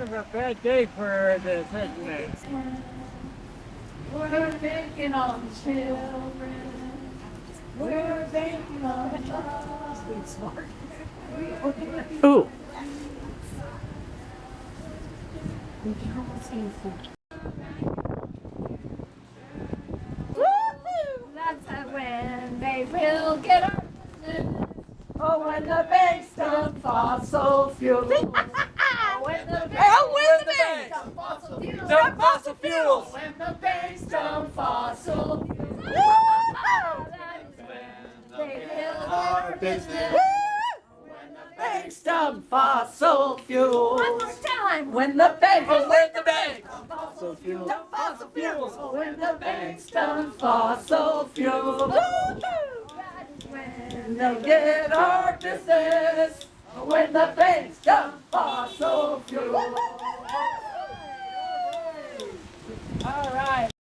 of a bad day for the segment. We're thinking on children. We're thinking on us. Ooh. That's when they will get our. Oh, when the banks dump fossil fuels. Oh, when the banks Oh, when the banks dump fossil fuels. dump fossil fuels. When the banks dump fossil fuels. When They get our business. When the banks dump fossil fuels. One more time. When the banks Oh, when the banks fossil fuels. dump fossil fuels. When the banks dump fossil fuels. When they get our business. When the banks dump fossil fuels. All right.